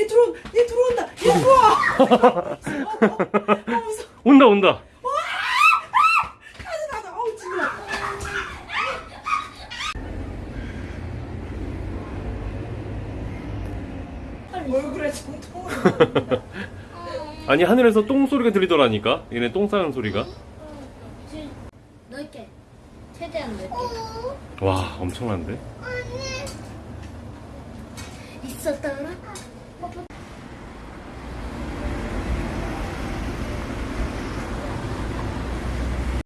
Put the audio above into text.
얘 들어 얘 들어온다. 얘 들어와. 아 무서워 온다. 온다 어, 아! 얼굴에 정통을 아니 하늘에서 똥 소리가 들리더라니까? 얘네 똥 싸는 소리가? 넓게 최대한 넓게. 와 엄청난데? 있었더라?